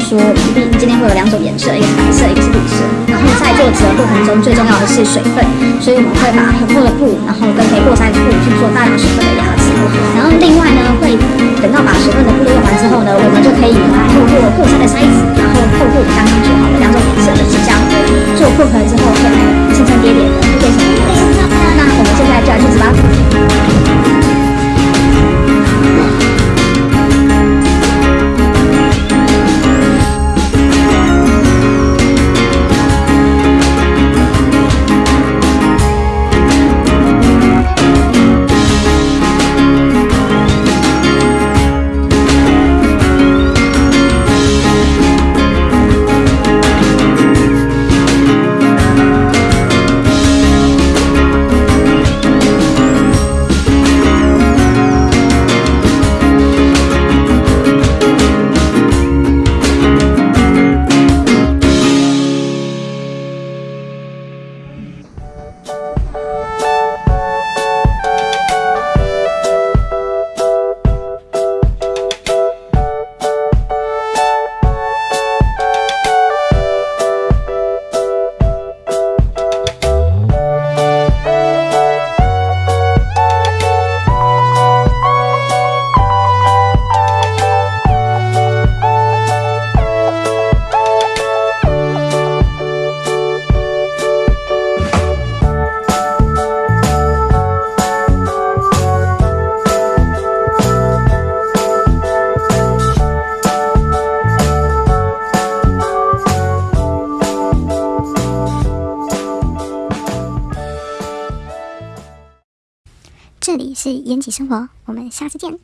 说，皮衣今天会有两种颜色，一个是白色，一个是绿色。然后在做纸的过程中，最重要的是水分，所以我们会把很厚的布，然后跟没过筛的布去做大量水分的压制。然后另外呢，会等到把水分的布都用完之后呢，我们就可以透过过筛是延吉生活，我们下次见。